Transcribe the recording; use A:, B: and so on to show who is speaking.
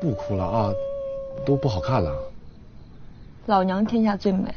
A: 不哭了啊都不好看了。
B: 老娘天下最美。